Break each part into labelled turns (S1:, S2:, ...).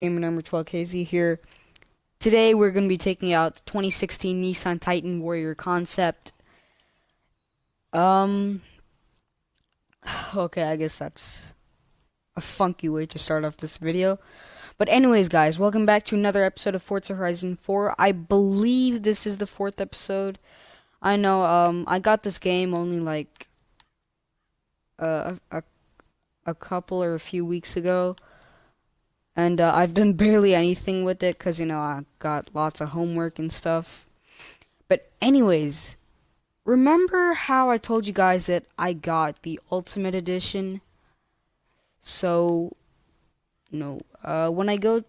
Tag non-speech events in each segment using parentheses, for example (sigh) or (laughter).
S1: Gamer number 12KZ here. Today we're going to be taking out the 2016 Nissan Titan Warrior concept. Um, (sighs) okay, I guess that's a funky way to start off this video. But anyways, guys, welcome back to another episode of Forza Horizon 4. I believe this is the fourth episode. I know, um, I got this game only like uh, a, a couple or a few weeks ago and uh, I've done (laughs) barely anything with it because you know I got lots of homework and stuff. But anyways, remember how I told you guys that I got the Ultimate Edition? So, know, uh, when I go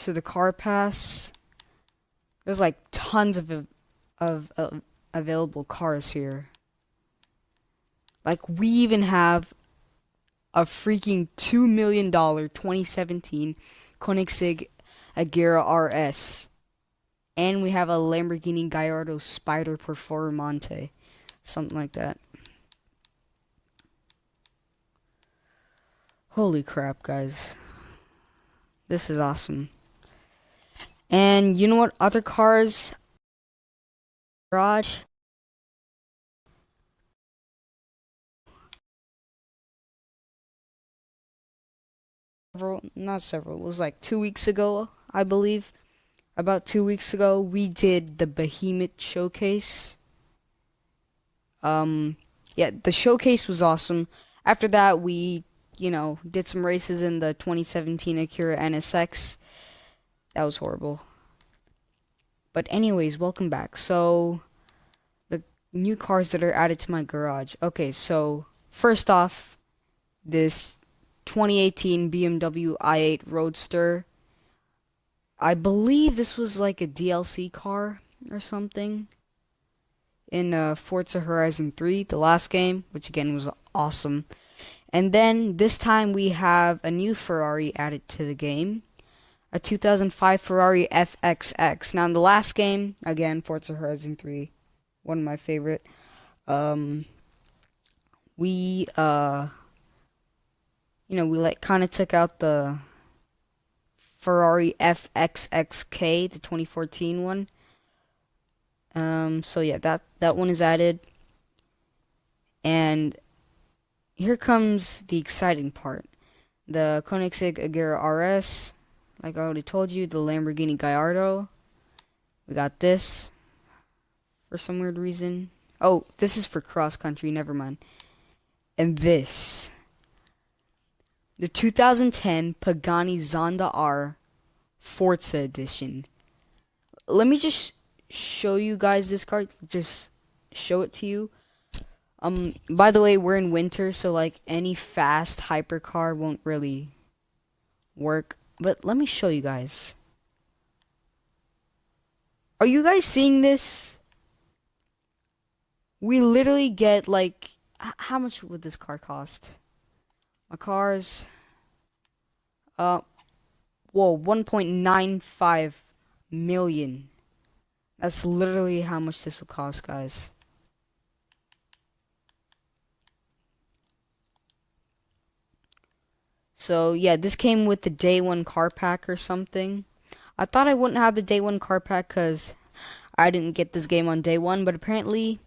S1: to the car pass, there's like tons of of, of available cars here. Like we even have a freaking $2 million 2017 Koenigsegg Agera RS. And we have a Lamborghini Gallardo Spider Performante. Something like that. Holy crap, guys. This is awesome. And you know what other cars garage several, not several, it was like two weeks ago, I believe. About two weeks ago, we did the Behemoth showcase. Um, yeah, the showcase was awesome. After that, we, you know, did some races in the 2017 Acura NSX. That was horrible. But anyways, welcome back. So, the new cars that are added to my garage. Okay, so, first off, this 2018 BMW i8 Roadster. I believe this was like a DLC car or something in uh, Forza Horizon 3, the last game, which again was awesome. And then this time we have a new Ferrari added to the game, a 2005 Ferrari FXX. Now in the last game, again Forza Horizon 3, one of my favorite. Um, we uh you know, we like kind of took out the Ferrari FXXK, the 2014 one. Um, so yeah, that that one is added. And here comes the exciting part. The Koenigsegg Agera RS, like I already told you, the Lamborghini Gallardo. We got this for some weird reason. Oh, this is for cross country, never mind. And this the 2010 Pagani Zonda R Forza Edition. Let me just show you guys this car. Just show it to you. Um, by the way, we're in winter, so like any fast hypercar won't really work. But let me show you guys. Are you guys seeing this? We literally get like, how much would this car cost? My car's uh whoa, 1.95 million. That's literally how much this would cost, guys. So, yeah, this came with the day one car pack or something. I thought I wouldn't have the day one car pack because I didn't get this game on day one, but apparently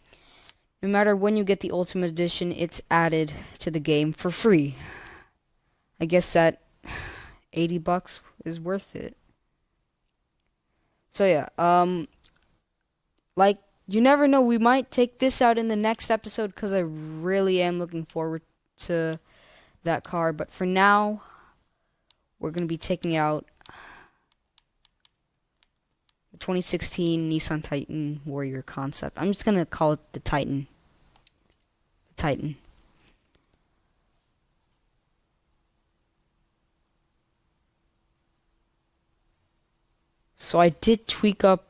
S1: no matter when you get the Ultimate Edition, it's added to the game for free. I guess that 80 bucks is worth it. So yeah, um like you never know, we might take this out in the next episode cuz I really am looking forward to that car, but for now we're going to be taking out the 2016 Nissan Titan Warrior concept. I'm just going to call it the Titan. Titan. So I did tweak up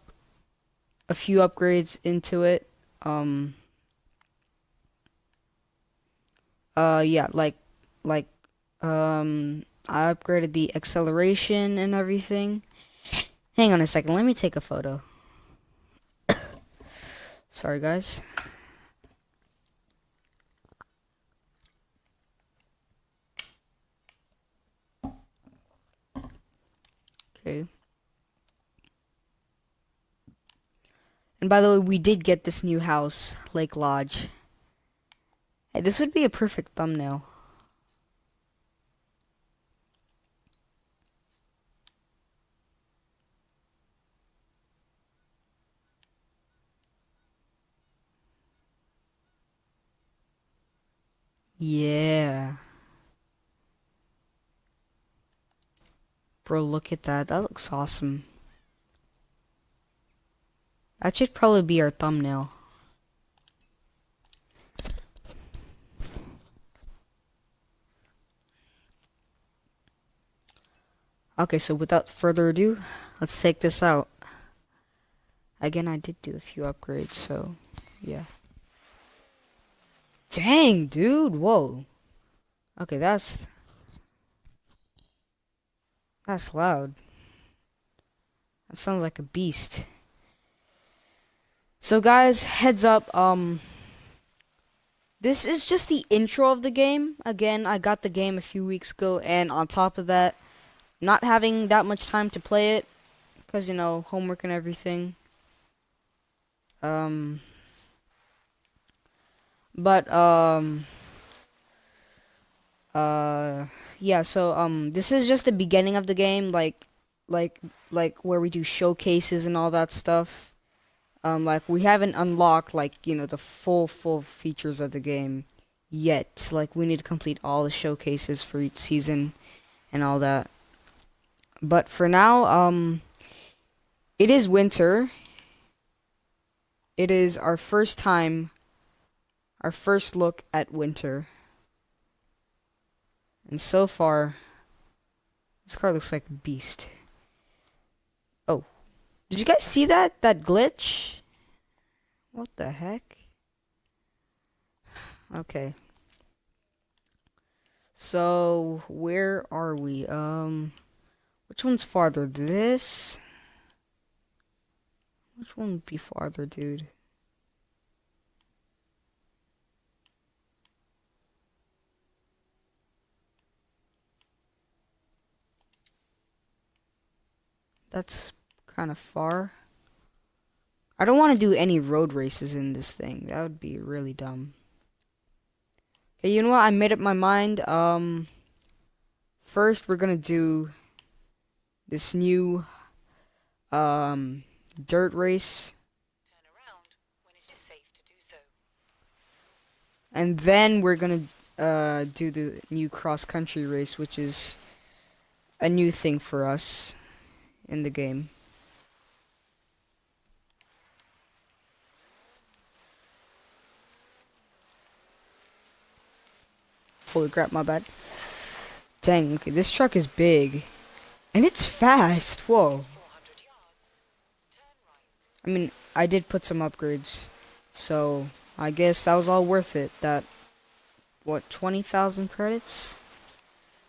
S1: a few upgrades into it. Um, uh, yeah, like, like, um, I upgraded the acceleration and everything. Hang on a second, let me take a photo. (coughs) Sorry, guys. Okay. And by the way, we did get this new house, Lake Lodge. Hey, this would be a perfect thumbnail. Yeah. Bro, look at that. That looks awesome. That should probably be our thumbnail. Okay, so without further ado, let's take this out. Again, I did do a few upgrades, so yeah. Dang, dude, whoa. Okay, that's that's loud. That sounds like a beast. So guys, heads up, um this is just the intro of the game. Again, I got the game a few weeks ago and on top of that, not having that much time to play it cuz you know, homework and everything. Um but um uh yeah so um this is just the beginning of the game like like like where we do showcases and all that stuff. Um like we haven't unlocked like you know the full full features of the game yet. Like we need to complete all the showcases for each season and all that. But for now um it is winter. It is our first time our first look at winter and so far, this car looks like a beast. Oh, did you guys see that? That glitch? What the heck? Okay. So, where are we? Um, which one's farther? This? Which one would be farther, dude? That's kind of far. I don't want to do any road races in this thing. That would be really dumb. Okay, you know what? I made up my mind. Um, first we're gonna do this new um dirt race. So. And then we're gonna uh do the new cross country race, which is a new thing for us in the game. Holy crap, my bad. Dang, okay, this truck is big. And it's fast, whoa. I mean, I did put some upgrades, so I guess that was all worth it. That, what, 20,000 credits?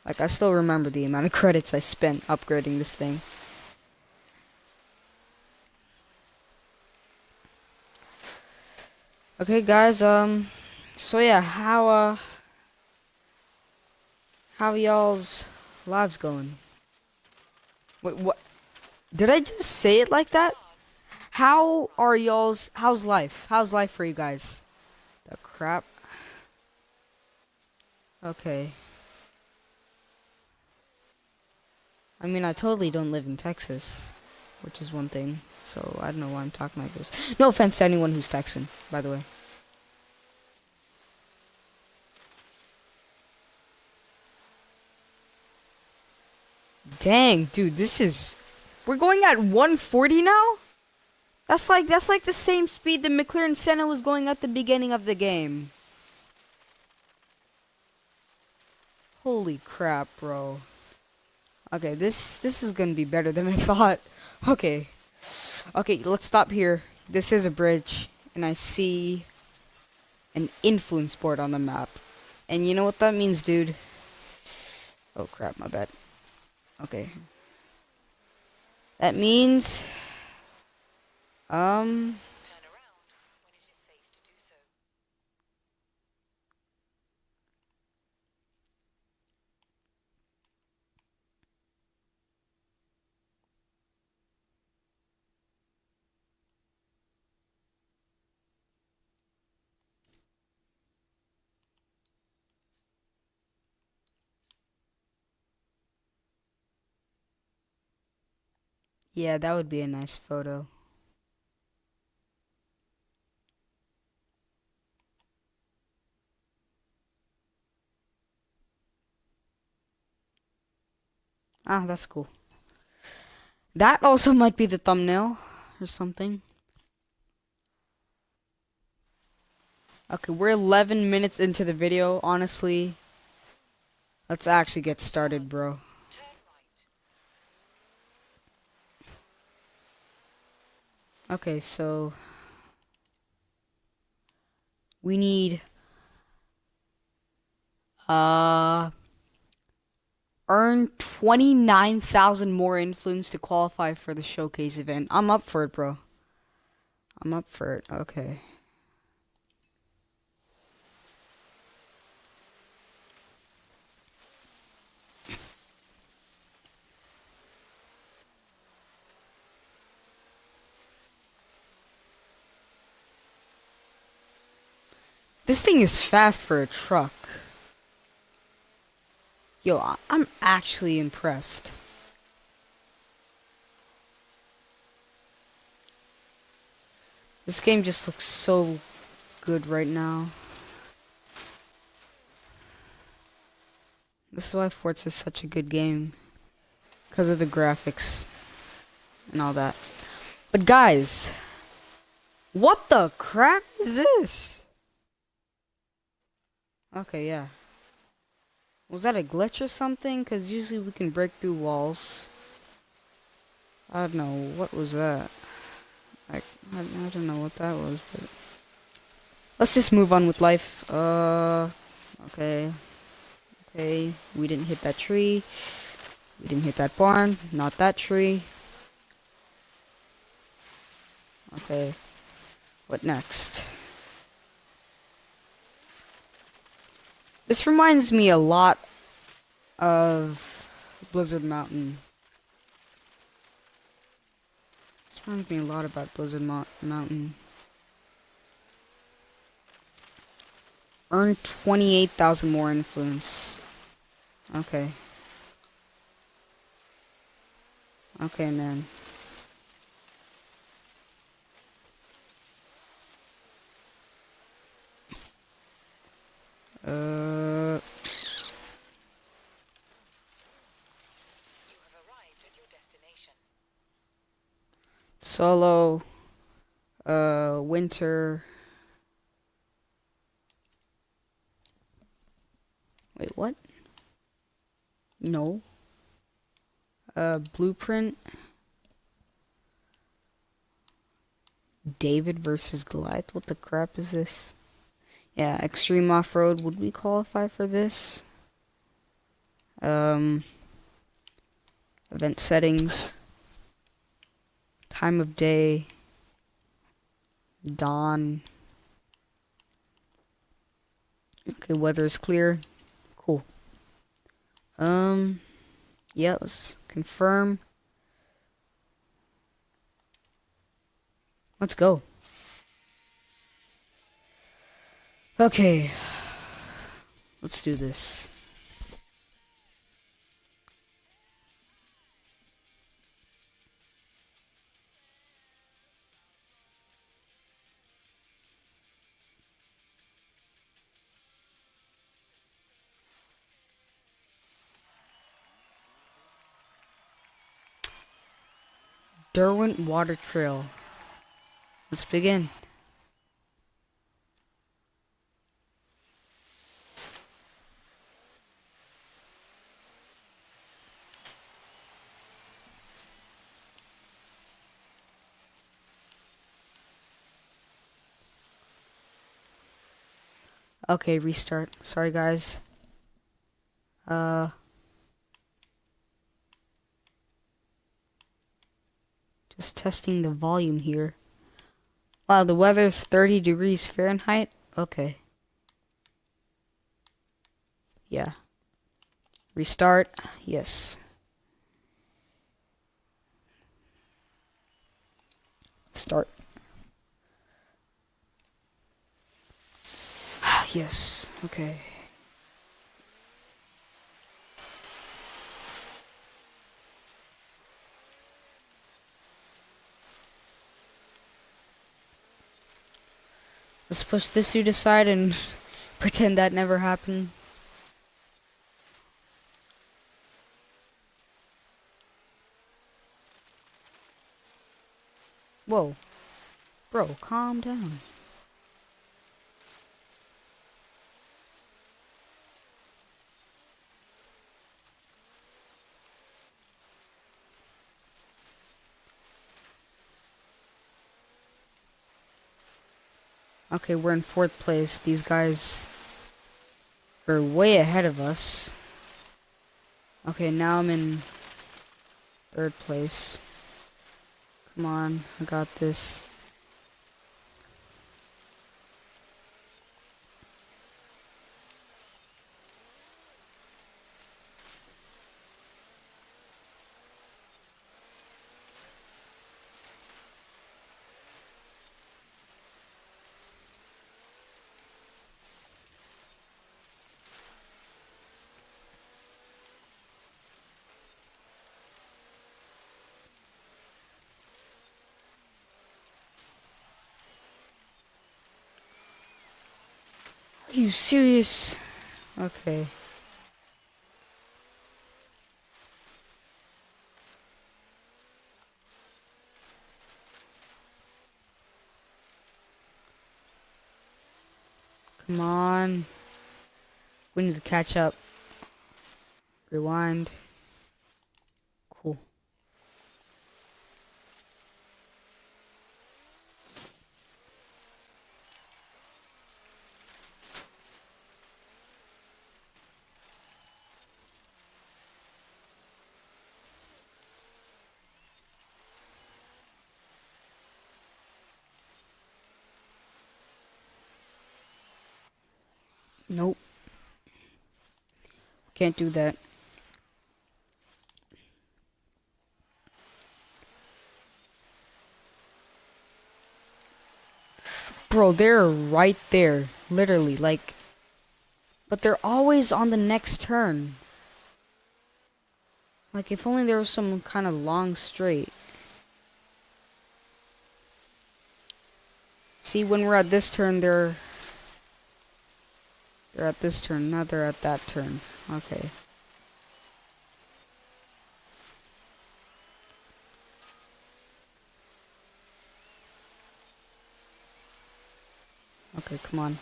S1: Like, I still remember the amount of (laughs) credits I spent upgrading this thing. Okay, guys, um, so yeah, how, uh, how y'all's lives going? Wait, what? Did I just say it like that? How are y'all's, how's life? How's life for you guys? The crap. Okay. I mean, I totally don't live in Texas, which is one thing. So I don't know why I'm talking like this. No offense to anyone who's Texan, by the way. Dang, dude, this is we're going at 140 now? That's like that's like the same speed the McLaren Senna was going at the beginning of the game. Holy crap, bro. Okay, this this is gonna be better than I (laughs) thought. Okay. Okay, let's stop here. This is a bridge, and I see an influence board on the map. And you know what that means, dude? Oh crap, my bad. Okay. That means um Yeah, that would be a nice photo. Ah, that's cool. That also might be the thumbnail or something. Okay, we're 11 minutes into the video, honestly. Let's actually get started, bro. Okay, so we need uh earn 29,000 more influence to qualify for the showcase event. I'm up for it, bro. I'm up for it. Okay. This thing is fast for a truck. Yo, I'm actually impressed. This game just looks so good right now. This is why Forza is such a good game. Because of the graphics and all that. But guys, what the crap is this? Okay, yeah. Was that a glitch or something? Because usually we can break through walls. I don't know. What was that? I, I, I don't know what that was, but... Let's just move on with life. Uh, okay. Okay, we didn't hit that tree. We didn't hit that barn. Not that tree. Okay. What next? This reminds me a lot of Blizzard Mountain. This reminds me a lot about Blizzard Mo Mountain. Earn 28,000 more influence. Okay. Okay, man. Uh. Solo. Uh, winter. Wait, what? No. Uh, blueprint. David versus Goliath. What the crap is this? Yeah, extreme off-road. Would we qualify for this? Um, event settings. Time of day. Dawn. Okay, weather is clear. Cool. Um, yeah, let's confirm. Let's go. Okay. Let's do this. Derwent Water Trail. Let's begin. Okay, restart. Sorry, guys. Uh. Just testing the volume here. Wow, the weather's 30 degrees Fahrenheit? Okay. Yeah. Restart. Yes. Start. yes, okay. Let's push this suit aside and (laughs) pretend that never happened. Whoa. Bro, calm down. Okay, we're in fourth place. These guys are way ahead of us. Okay, now I'm in third place. Come on, I got this. Are you serious? Okay. Come on. We need to catch up. Rewind. Cool. Nope. Can't do that. Bro, they're right there. Literally, like... But they're always on the next turn. Like, if only there was some kind of long straight. See, when we're at this turn, they're they're at this turn, now they're at that turn. Okay. Okay, come on.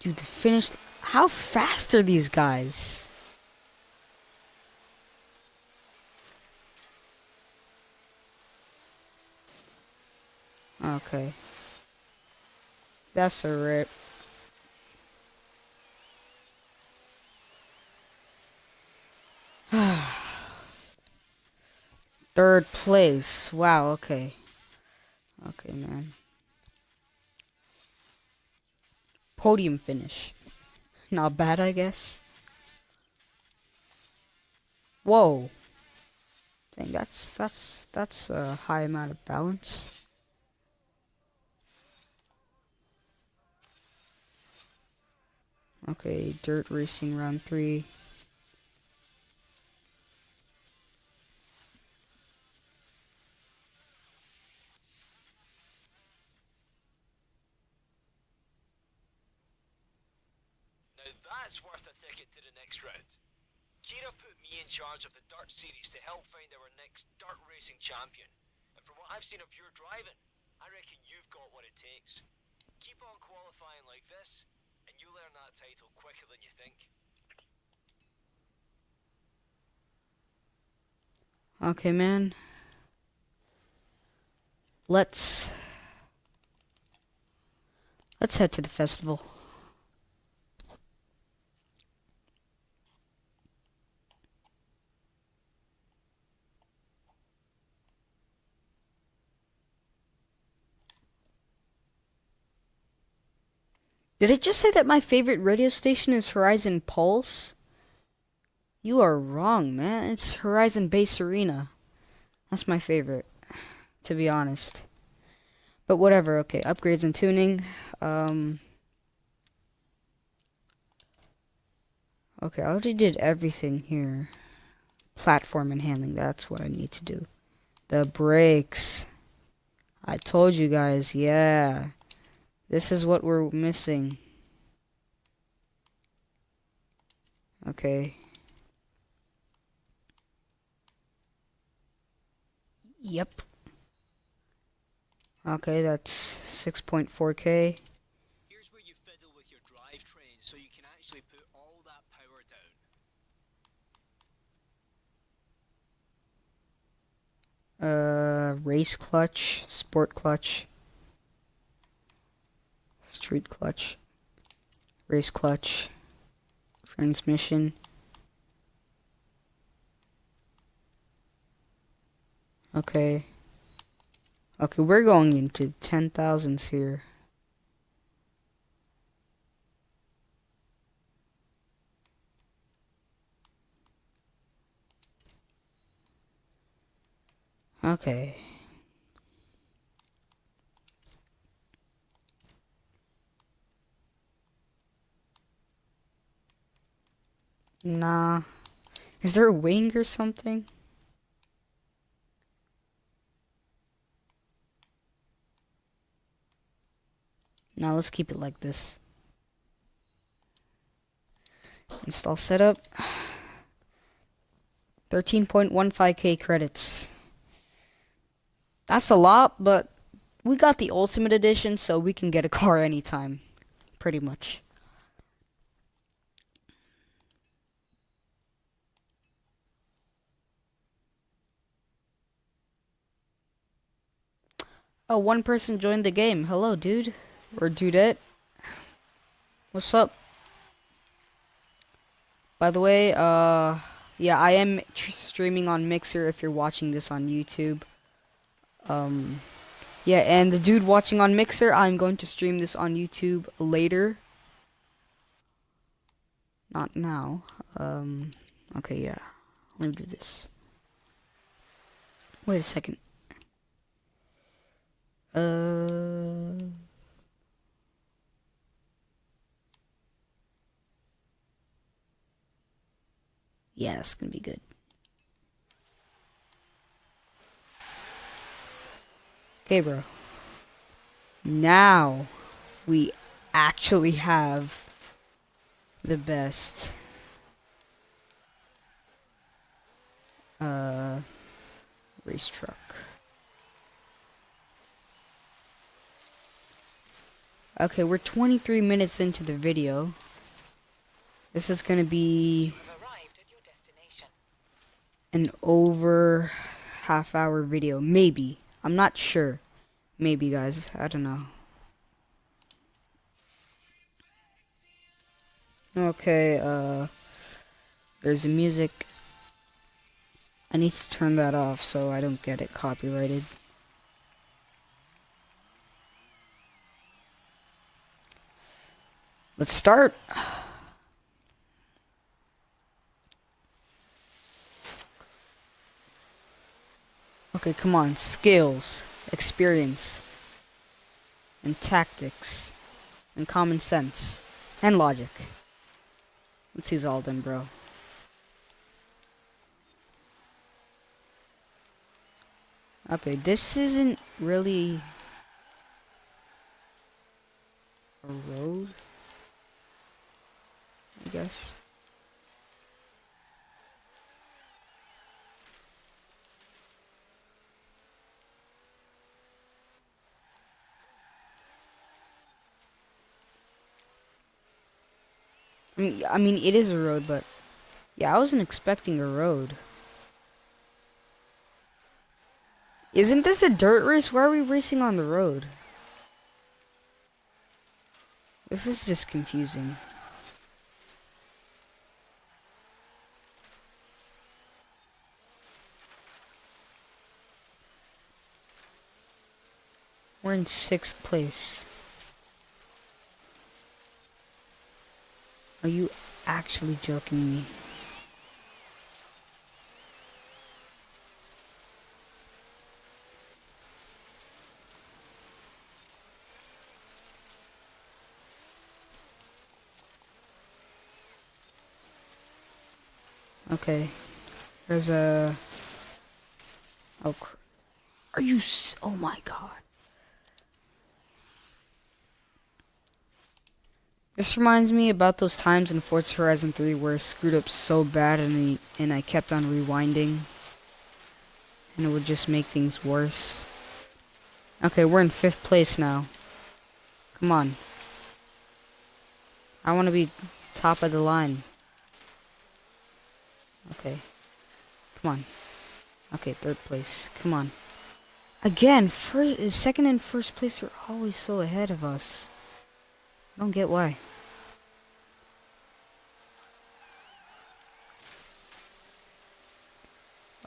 S1: Dude, finished. How fast are these guys? Okay. That's a rip. (sighs) Third place. Wow, okay. Okay, man. Podium finish. Not bad, I guess. Whoa. Dang, that's that's that's a high amount of balance. Okay, dirt racing round three.
S2: Now that's worth a ticket to the next round. Kira put me in charge of the Dirt Series to help find our next dirt racing champion. And from what I've seen of your driving, I reckon you've got what it takes. Keep on qualifying like this, and you'll earn that title quicker than you think.
S1: Okay, man. Let's let's head to the festival. Did I just say that my favorite radio station is Horizon Pulse? You are wrong, man. It's Horizon Bass Arena. That's my favorite, to be honest. But whatever, okay. Upgrades and tuning. Um, okay, I already did everything here. Platform and handling, that's what I need to do. The brakes. I told you guys, yeah. This is what we're missing. Okay. Yep. Okay, that's 6.4k.
S3: Here's where you fiddle with your drivetrain so you can actually put all that power down.
S1: Uh, race clutch, sport clutch, street clutch, race clutch, transmission. Okay. Okay, we're going into 10,000s here. Okay. Nah. Is there a wing or something? Now let's keep it like this. Install setup. 13.15k credits. That's a lot, but we got the Ultimate Edition, so we can get a car (laughs) anytime. Pretty much. Oh, one person joined the game. Hello, dude. Or dudette. What's up? By the way, uh, yeah, I am streaming on Mixer if you're watching this on YouTube. Um, yeah, and the dude watching on Mixer, I'm going to stream this on YouTube later. Not now. Um, okay, yeah. Let me do this. Wait a second. Uh... That's gonna be good. Okay, bro. Now we actually have the best uh race truck. Okay, we're 23 minutes into the video. This is going to be an over half hour video. Maybe. I'm not sure. Maybe, guys. I don't know. Okay, uh, there's the music. I need to turn that off so I don't get it copyrighted. Let's start. Okay, come on. Skills, experience, and tactics, and common sense, and logic. Let's use all of them, bro. Okay, this isn't really a road, I guess. I mean, I mean, it is a road, but yeah, I wasn't expecting a road. Isn't this a dirt race? Why are we racing on the road? This is just confusing. We're in sixth place. Are you actually joking me? Okay. There's a... Oh, Are you? Oh my god. This reminds me about those times in Forza Horizon 3 where I screwed up so bad and I, and I kept on rewinding. And it would just make things worse. Okay, we're in fifth place now. Come on. I want to be top of the line. Okay. Come on. Okay, third place. Come on. Again, first, second and first place are always so ahead of us. I don't get why.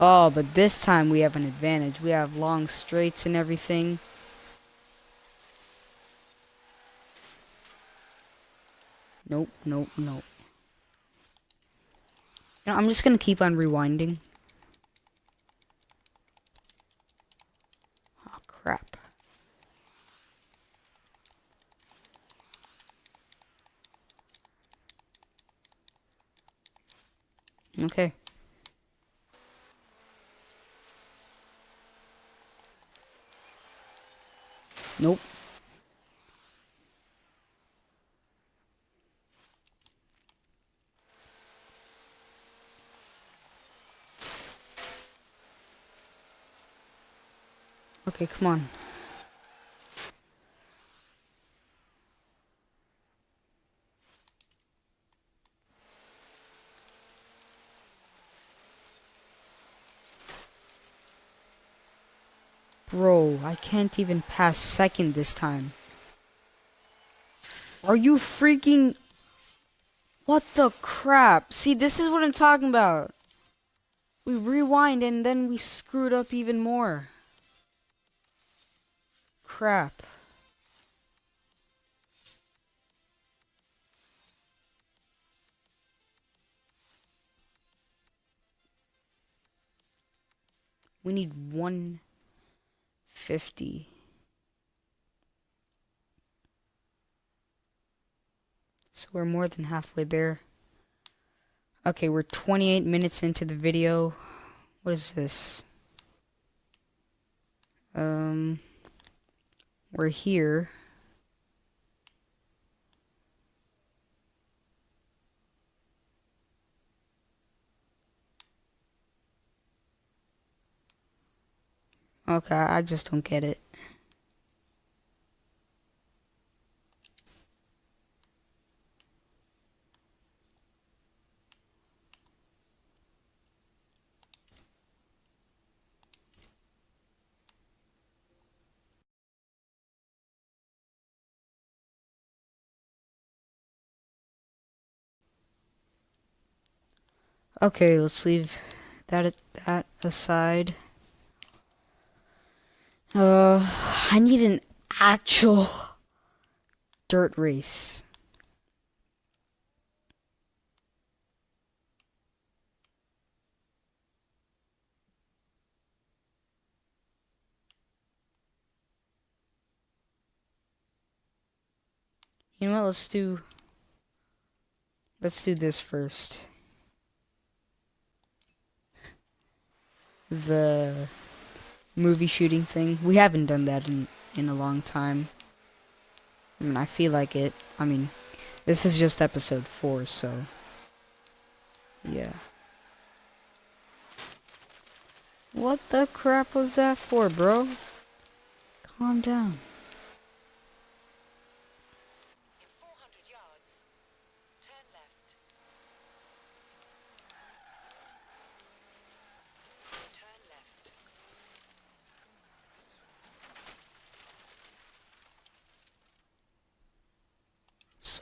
S1: Oh, but this time we have an advantage. We have long straights and everything. Nope, nope, nope. You know, I'm just gonna keep on rewinding. Oh, crap. Okay. Nope. Okay, come on. Bro, I can't even pass second this time. Are you freaking... What the crap? See, this is what I'm talking about. We rewind and then we screwed up even more. Crap. We need one 50. So we're more than halfway there. Okay, we're 28 minutes into the video. What is this? Um, we're here. Okay, I just don't get it. Okay, let's leave that that aside. Uh, I need an actual dirt race. You know what? Let's do. Let's do this first. The movie shooting thing. We haven't done that in, in a long time. I mean, I feel like it. I mean, this is just episode 4, so... Yeah. What the crap was that for, bro? Calm down.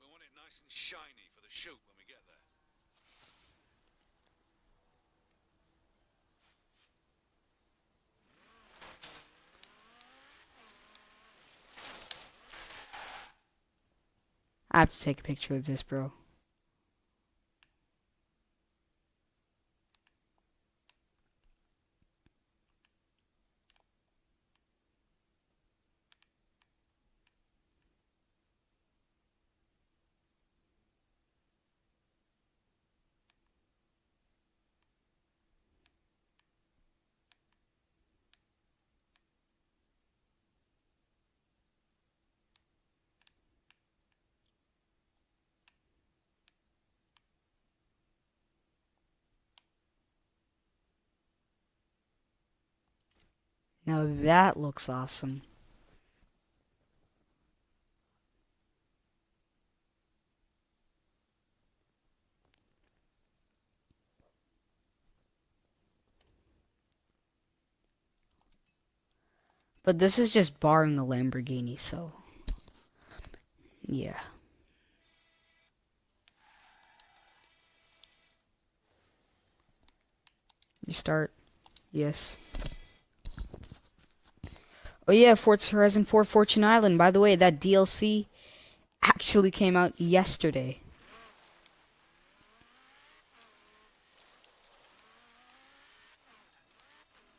S1: We want it nice and shiny for the shoot when we get there. I have to take a picture of this, bro. Now that looks awesome. But this is just barring the Lamborghini, so yeah. You start. Yes. Oh yeah, Forza Horizon 4 Fortune Island. By the way, that DLC actually came out yesterday.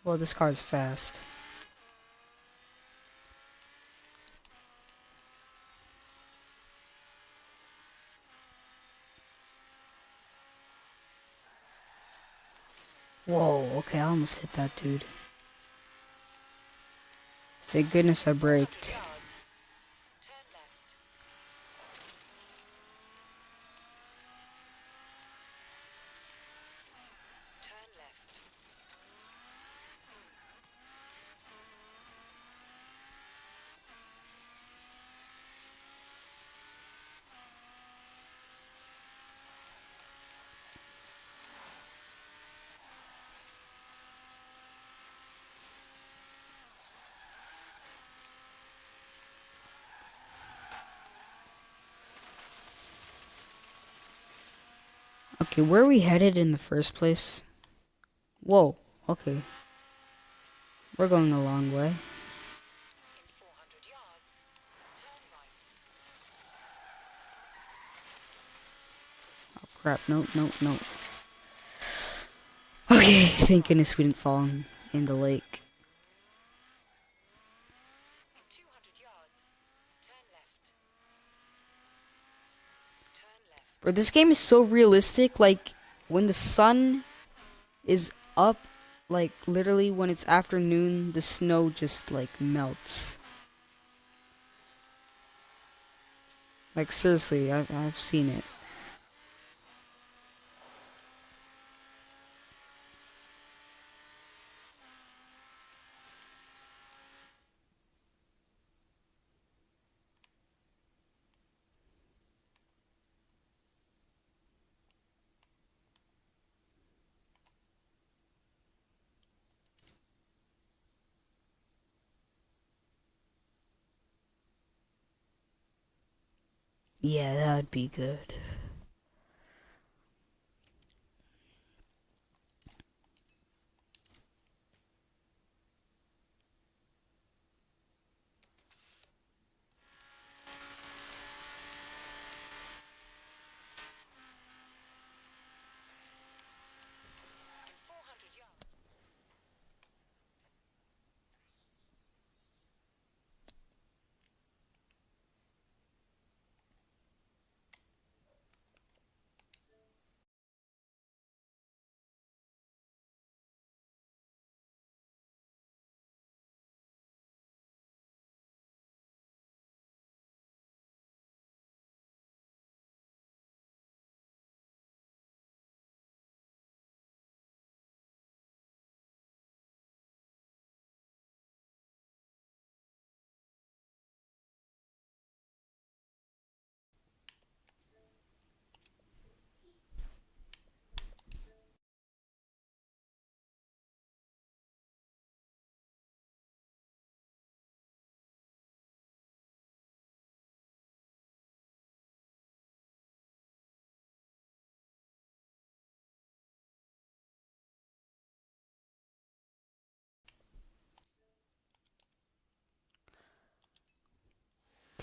S1: Well, this car's fast. Whoa, okay, I almost hit that dude. Thank goodness I braked. Okay, where are we headed in the first place? Whoa, okay. We're going a long way. Oh crap, no, no, no. Okay, thank goodness we didn't fall in the lake.
S4: In 200 yards, turn left.
S1: Bro, this game is so realistic, like, when the sun is up, like, literally when it's afternoon, the snow just, like, melts. Like, seriously, I, I've seen it. Yeah, that'd be good.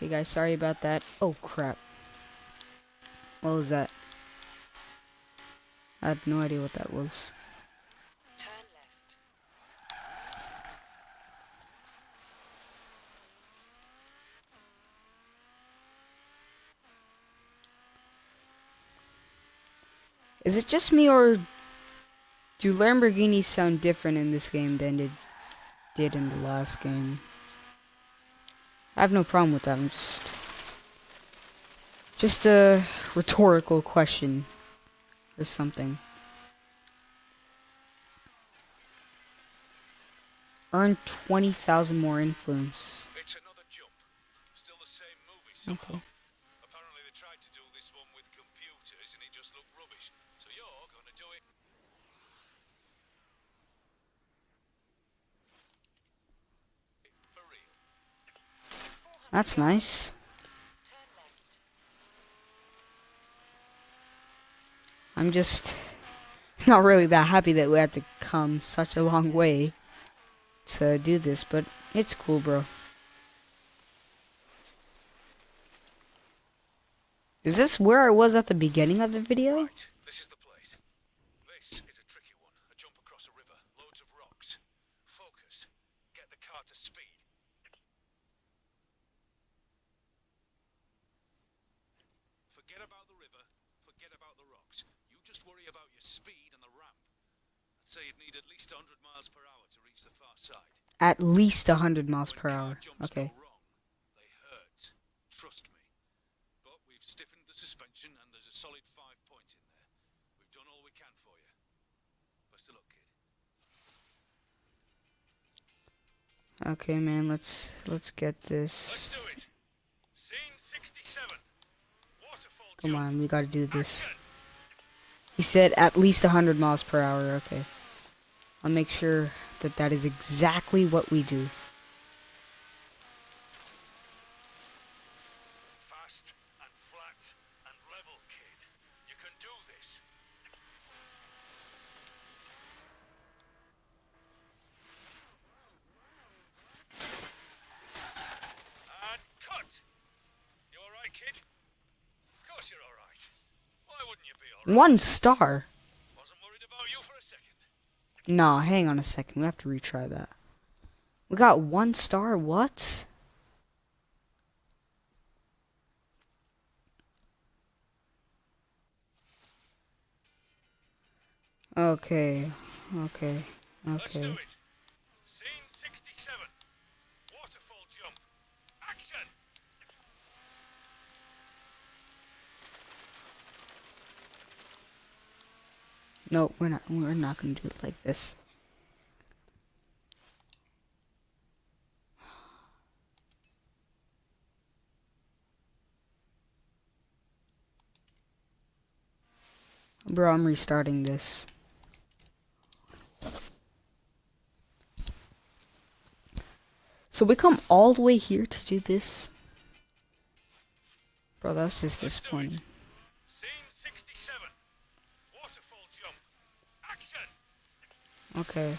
S1: Okay, guys, sorry about that. Oh, crap. What was that? I had no idea what that was.
S4: Turn left.
S1: Is it just me or do Lamborghinis sound different in this game than it did in the last game? I have no problem with that. I'm just just a rhetorical question or something. Earn 20,000 more influence.
S3: It's another jump. Still the same movie somehow.
S1: Okay.
S3: Apparently they tried to do this one with computers and it just looked rubbish. So you're gonna do it. For real.
S1: That's nice. I'm just (laughs) not really that happy that we had to come such a long way to do this, but it's cool, bro. Is this where I was at the beginning of the video?
S3: Right, this is the place. This is a tricky one. A jump across a river, loads of rocks. Focus. Get the car to speed. Forget about the river, forget about the rocks. You just worry about your speed and the ramp. I'd say you'd need at least 100 miles per hour to reach the far side.
S1: At least 100 miles per
S3: When car
S1: hour.
S3: jumps
S1: Okay.
S3: go wrong, they hurt. Trust me. But we've stiffened the suspension and there's a solid five points in there. We've done all we can for you. Best of luck, kid.
S1: Okay, man, let's let's get
S3: Let's
S1: this.
S3: do it. Scene 67. Waterfall
S1: Come on, we got to do this. He said at least 100 miles per hour. Okay. I'll make sure that that is exactly what we do.
S3: Fast and flat and level, kid. You can do this. And cut. You all right, kid? Of course you're all right. Why wouldn't you be all right?
S1: One star.
S3: Wasn't worried about you for a second.
S1: Nah, hang on a second. We have to retry that. We got one star. What? Okay. Okay. Okay. No, we're not. We're not gonna do it like this. Bro, I'm restarting this. So we come all the way here to do this? Bro, that's just disappointing. Okay.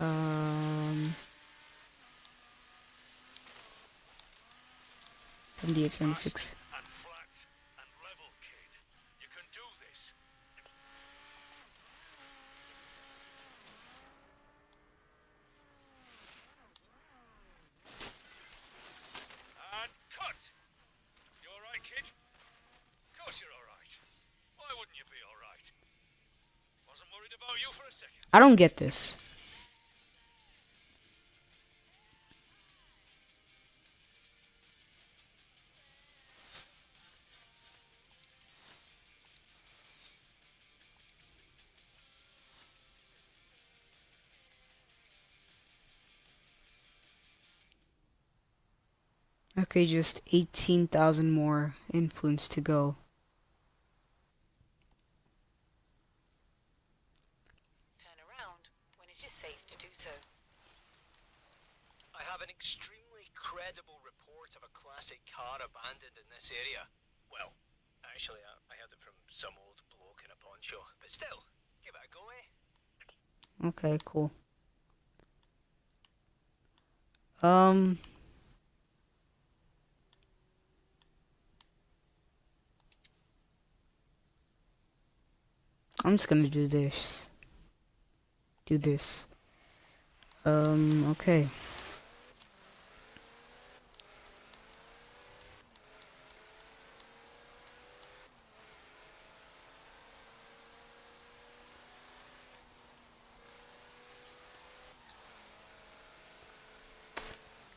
S1: Um. 78, 76.
S3: And flat and level, kid. You can do this. And cut. You all right, kid? Of course you're all right. Why wouldn't you be all right? Wasn't worried about you for a second.
S1: I don't get this. Okay, just 18,000 more influence to go. Okay, cool. Um... I'm just gonna do this. Do this. Um, okay.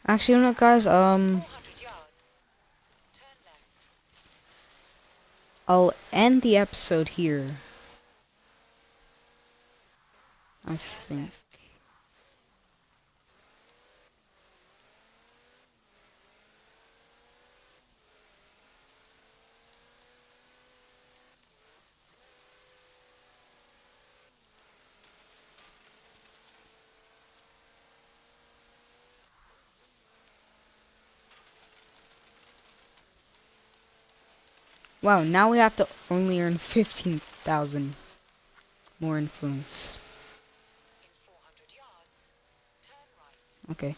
S1: Actually, you know guys? Um,
S4: 400 yards. Turn left.
S1: I'll end the episode here. I think. Wow, now we have to only earn 15,000 more influence.
S4: In 400 yards. Turn right.
S1: Okay.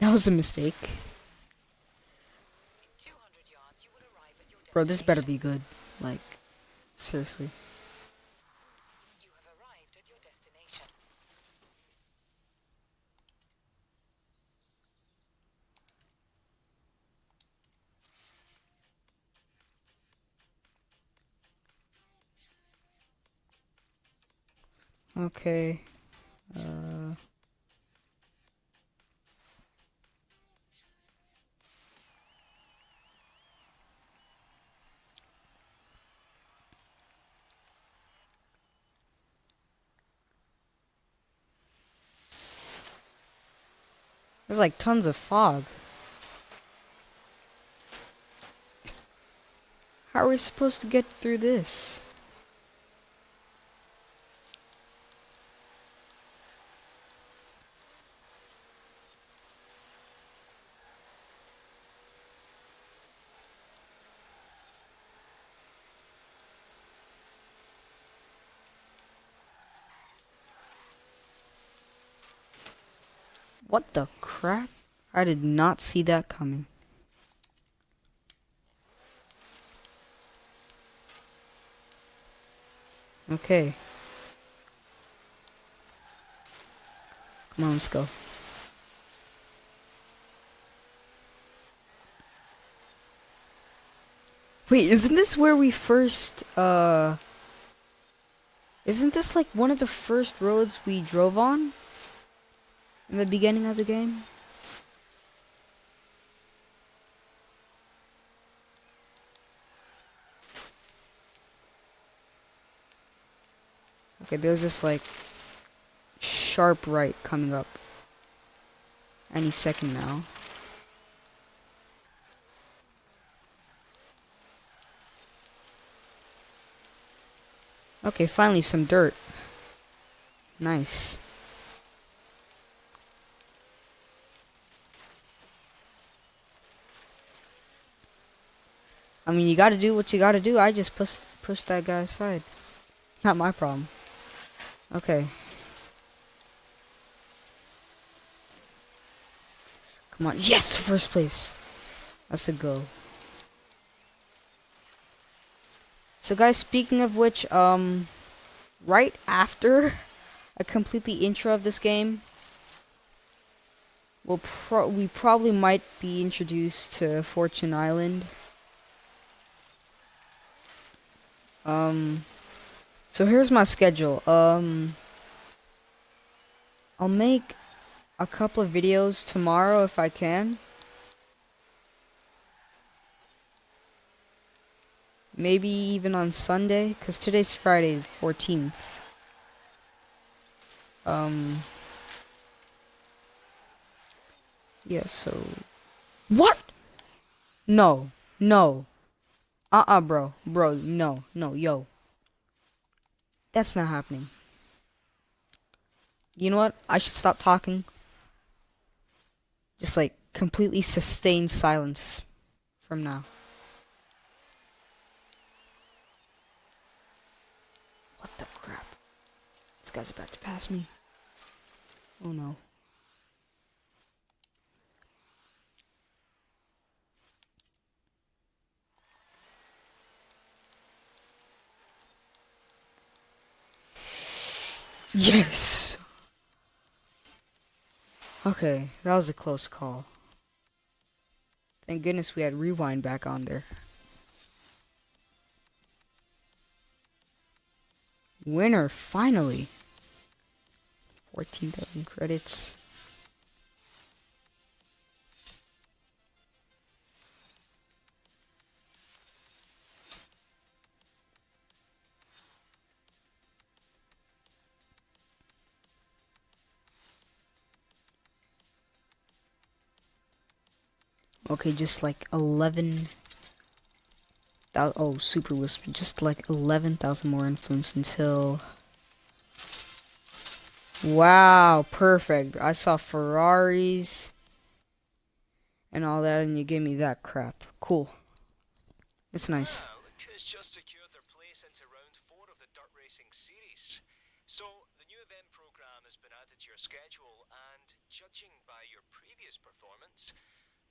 S1: That was a mistake.
S4: In 200 yards, you will arrive at your.
S1: Bro, this better be good. Like, seriously. Okay. Uh. There's like tons of fog. How are we supposed to get through this? What the crap? I did not see that coming. Okay. Come on, let's go. Wait, isn't this where we first, uh... Isn't this like one of the first roads we drove on? In the beginning of the game? Okay, there's this like sharp right coming up any second now. Okay, finally some dirt. Nice. I mean, you gotta do what you gotta do. I just push push that guy aside. Not my problem. Okay. Come on. Yes, first place. That's a go. So guys, speaking of which, um right after I complete the intro of this game, we'll pro we probably might be introduced to Fortune Island. Um so here's my schedule. Um I'll make a couple of videos tomorrow if I can. Maybe even on Sunday, because today's Friday, the 14th. Um. Yeah, so. What? No. No. Uh uh, bro. Bro, no. No, yo. That's not happening. You know what? I should stop talking. Just like completely sustained silence from now. What the crap? This guy's about to pass me. Oh no. Yes. Okay, that was a close call. Thank goodness we had rewind back on there. Winner, finally. 14,000 credits. Okay, just like 11. thou- Oh, super wheelspin. Just like 11,000 more influence until. Wow, perfect. I saw Ferraris and all that, and you gave me that crap. Cool. It's nice.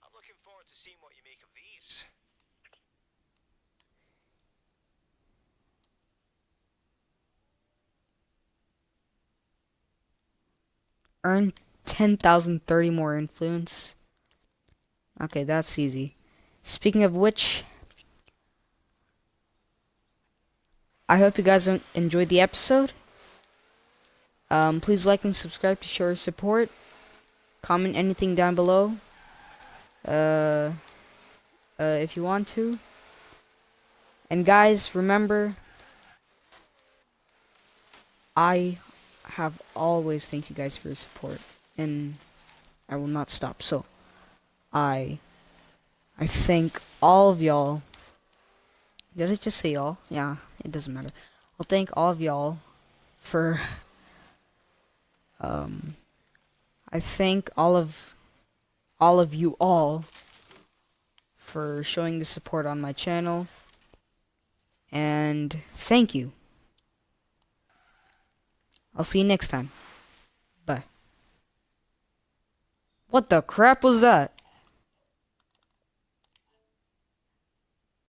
S3: I'm looking forward to seeing what you make of these.
S1: Earn 10,030 more influence. Okay, that's easy. Speaking of which, I hope you guys enjoyed the episode. Um, please like and subscribe to show your support. Comment anything down below. Uh, uh, if you want to. And guys, remember, I have always thanked you guys for your support, and I will not stop. So, I, I thank all of y'all. Did I just say y'all? Yeah, it doesn't matter. I'll thank all of y'all for. Um, I thank all of, all of you all, for showing the support on my channel. And thank you. I'll see you next time. Bye. What the crap was that?